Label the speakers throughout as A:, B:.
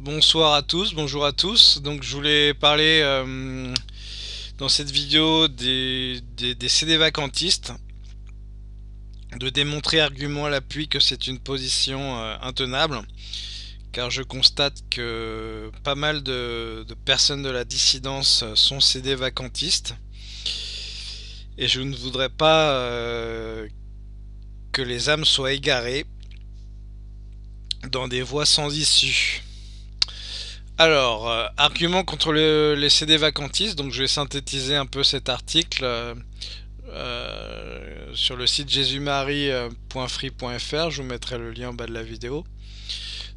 A: bonsoir à tous, bonjour à tous. Donc je voulais parler euh, dans cette vidéo des, CD vacantistes, de démontrer argument à l'appui que c'est une position euh, intenable, car je constate que pas mal de, personnes de la dissidence sont CD vacantistes, et je ne voudrais pas euh, que les âmes soient égarées dans des voies sans issue. Alors, euh, argument contre les CD vacantistes, donc je vais synthétiser un peu cet article euh, euh, sur le site jésusmarie.free.fr, je vous mettrai le lien en bas de la vidéo.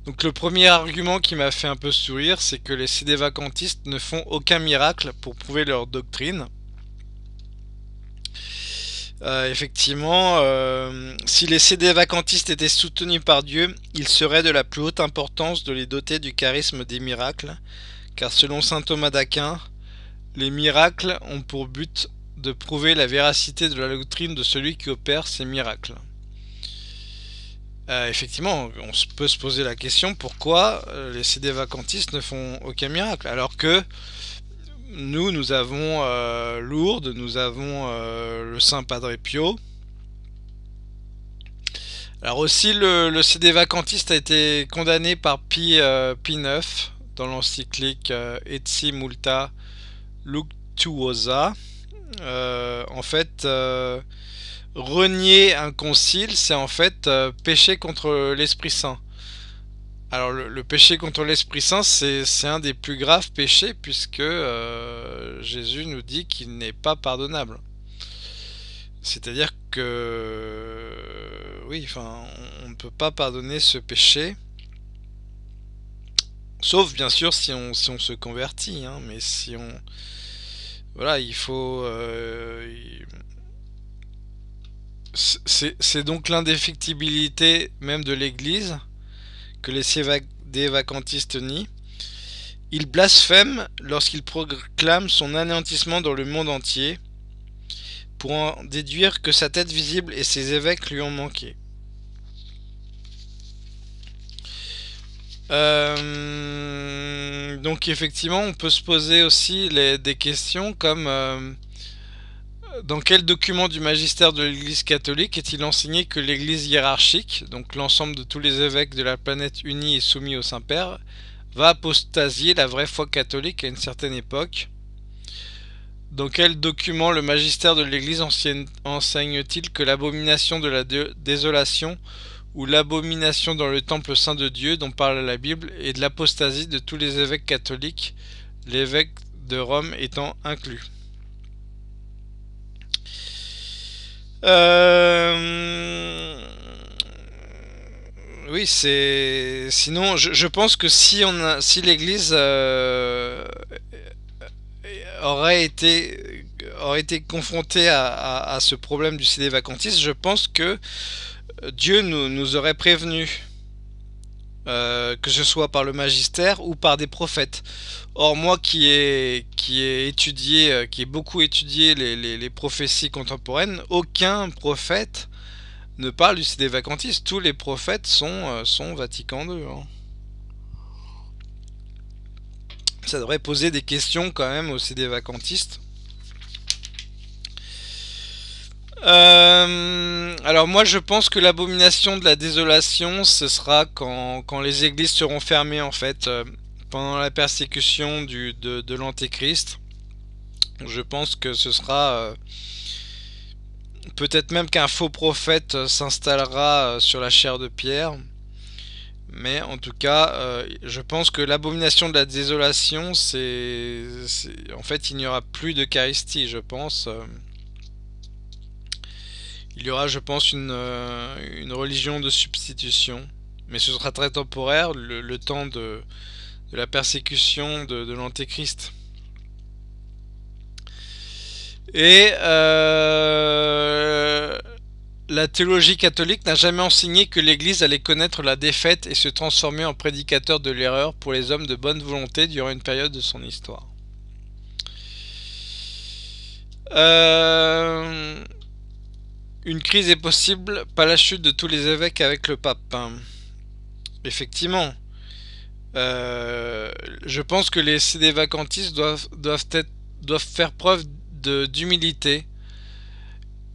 A: Donc le premier argument qui m'a fait un peu sourire, c'est que les CD vacantistes ne font aucun miracle pour prouver leur doctrine. Euh, effectivement, euh, si les CD vacantistes étaient soutenus par Dieu, il serait de la plus haute importance de les doter du charisme des miracles, car selon saint Thomas d'Aquin, les miracles ont pour but de prouver la véracité de la doctrine de celui qui opère ces miracles. Euh, effectivement, on peut se poser la question pourquoi les CD vacantistes ne font aucun miracle, alors que nous, nous avons euh, Lourdes, nous avons euh, le Saint Padre Pio. Alors aussi, le, CD vacantiste a été condamné par Pi, euh, IX dans l'encyclique Etsi Multa Luctuosa. en fait, renier un concile, c'est en fait pécher contre l'Esprit Saint. Alors le, péché contre l'Esprit Saint, c'est un des plus graves péchés puisque euh, Jésus nous dit qu'il n'est pas pardonnable. C'est-à-dire que oui, enfin, on ne peut pas pardonner ce péché. Sauf bien sûr si on, se convertit, hein, mais si on... Voilà, il faut... Euh, c'est donc l'indéfectibilité même de l'Église que les vacantistes nient. Il blasphème lorsqu'il proclame son anéantissement dans le monde entier, pour en déduire que sa tête visible et ses évêques lui ont manqué. Euh, donc effectivement, on peut se poser aussi des questions comme euh, dans quel document du magistère de l'Église catholique est-il enseigné que l'Église hiérarchique, donc l'ensemble de tous les évêques de la planète unis et soumis au Saint-Père, va apostasier la vraie foi catholique à une certaine époque? Dans quel document le magistère de l'Église enseigne-t-il que l'abomination de la désolation ou l'abomination dans le temple saint de Dieu dont parle la Bible est de l'apostasie de tous les évêques catholiques, l'évêque de Rome étant inclus? Euh... Oui, c'est. Sinon, je, pense que si on si l'Église euh, aurait été aurait été confrontée à, ce problème du CD vacantiste, je pense que Dieu nous, nous aurait prévenu. Euh, que ce soit par le magistère ou par des prophètes. Or moi qui ai, qui étudié, euh, qui ai beaucoup étudié les, prophéties contemporaines, aucun prophète ne parle du CD vacantiste. Tous les prophètes sont, euh, sont Vatican II. Hein. Ça devrait poser des questions quand même au CD vacantiste. Euh, alors moi je pense que l'abomination de la désolation ce sera quand, les églises seront fermées en fait euh, pendant la persécution du, de, l'antéchrist. Je pense que ce sera euh, peut-être même qu'un faux prophète s'installera sur la chair de pierre. Mais en tout cas, je pense que l'abomination de la désolation, c'est... En fait, il n'y aura plus d'Eucharistie, je pense. Il y aura, je pense, une, euh, une religion de substitution. Mais ce sera très temporaire, le, temps de, la persécution de, de l'antéchrist. Et euh, la théologie catholique n'a jamais enseigné que l'Église allait connaître la défaite et se transformer en prédicateur de l'erreur pour les hommes de bonne volonté durant une période de son histoire. Euh, une crise est possible, pas la chute de tous les évêques avec le pape. Effectivement. je pense que les CD vacantistes doivent, doivent faire preuve d'humilité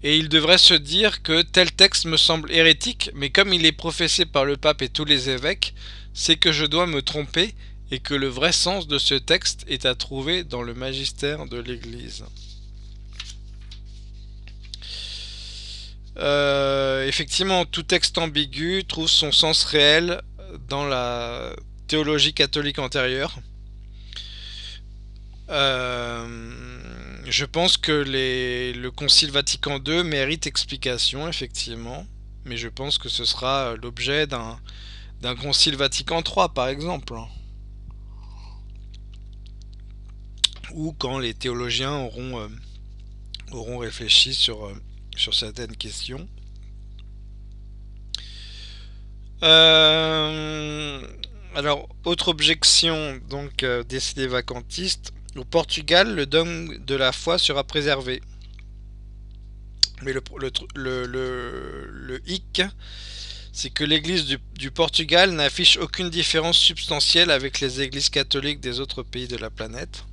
A: et ils devraient se dire que tel texte me semble hérétique, mais comme il est professé par le pape et tous les évêques, c'est que je dois me tromper et que le vrai sens de ce texte est à trouver dans le magistère de l'Église. Euh, effectivement, tout texte ambigu trouve son sens réel dans la théologie catholique antérieure. Euh, je pense que le Concile Vatican II mérite explication, effectivement, mais je pense que ce sera l'objet d'un Concile Vatican III, par exemple. Ou quand les théologiens auront, euh, réfléchi sur, sur certaines questions. Euh, alors, autre objection donc décidé vacantiste, au Portugal, le dogme de la foi sera préservé. Mais le, hic, c'est que l'église du, Portugal n'affiche aucune différence substantielle avec les églises catholiques des autres pays de la planète.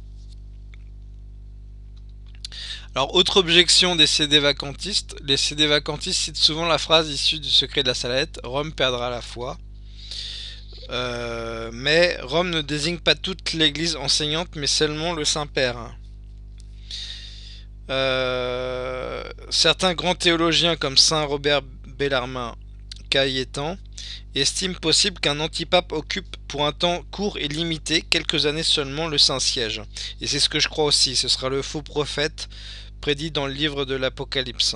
A: Alors, autre objection des CD vacantistes, les CD vacantistes citent souvent la phrase issue du secret de la salette, Rome perdra la foi. Euh, mais Rome ne désigne pas toute l'église enseignante, mais seulement le Saint-Père. Euh, certains grands théologiens comme Saint Robert Bellarmin Cailletan estiment possible qu'un antipape occupe pour un temps court et limité, quelques années seulement, le Saint-Siège. Et c'est ce que je crois aussi, ce sera le faux prophète prédit dans le livre de l'Apocalypse,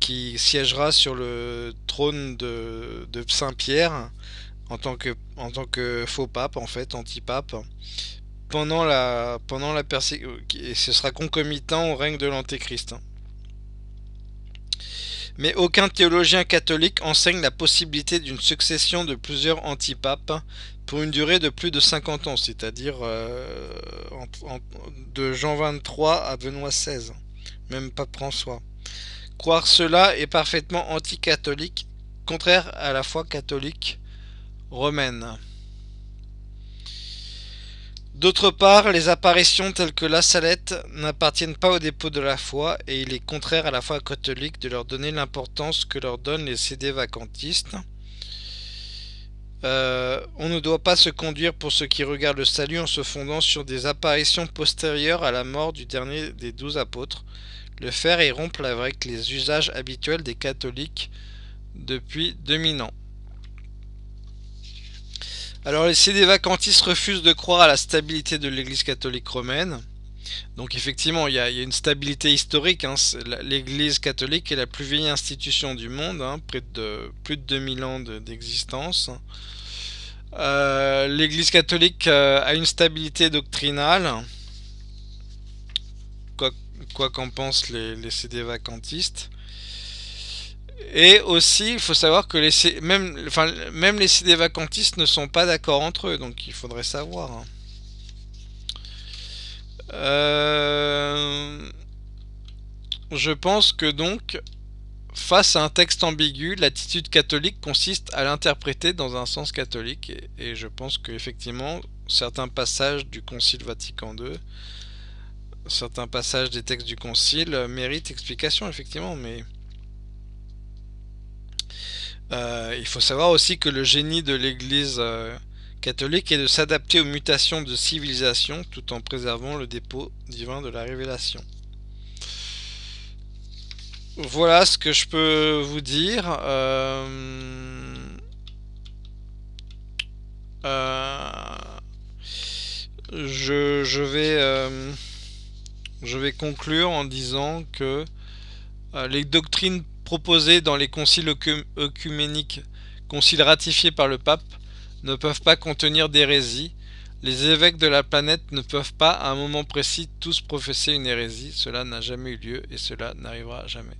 A: qui siégera sur le trône de, de Saint-Pierre en tant que faux pape en fait anti-pape pendant la pendant la et ce sera concomitant au règne de l'antéchrist. Mais aucun théologien catholique enseigne la possibilité d'une succession de plusieurs antipapes pour une durée de plus de 50 ans, c'est-à-dire euh, de Jean 23 à Benoît XVI, même pas François. Croire cela est parfaitement anticatholique, contraire à la foi catholique romaine. D'autre part, les apparitions telles que la salette n'appartiennent pas au dépôt de la foi et il est contraire à la foi catholique de leur donner l'importance que leur donnent les CD vacantistes. Euh, on ne doit pas se conduire pour ce qui regarde le salut en se fondant sur des apparitions postérieures à la mort du dernier des douze apôtres, le faire et rompre avec les usages habituels des catholiques depuis 2000 ans. Alors les CD vacantistes refusent de croire à la stabilité de l'église catholique romaine. Donc effectivement, il y, a, une stabilité historique. Hein. L'église catholique est la plus vieille institution du monde, hein, près de plus de 2000 ans d'existence. Euh, l'église catholique euh, a une stabilité doctrinale, quoi qu'en pensent les, CD vacantistes. Et aussi, il faut savoir que même, même les CD vacantistes ne sont pas d'accord entre eux, donc il faudrait savoir. Hein. Euh, je pense que donc, face à un texte ambigu, l'attitude catholique consiste à l'interpréter dans un sens catholique. Et, je pense qu'effectivement, certains passages du Concile Vatican II, certains passages des textes du Concile méritent explication, effectivement, mais... Euh, il faut savoir aussi que le génie de l'Église euh, catholique est de s'adapter aux mutations de civilisation tout en préservant le dépôt divin de la révélation. Voilà ce que je peux vous dire. Euh, je, vais, je vais conclure en disant que les doctrines proposés dans les conciles œcuméniques, conciles ratifiés par le pape, ne peuvent pas contenir d'hérésie. Les évêques de la planète ne peuvent pas à un moment précis tous professer une hérésie. Cela n'a jamais eu lieu et cela n'arrivera jamais.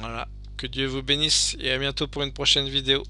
A: Voilà. Que Dieu vous bénisse et à bientôt pour une prochaine vidéo.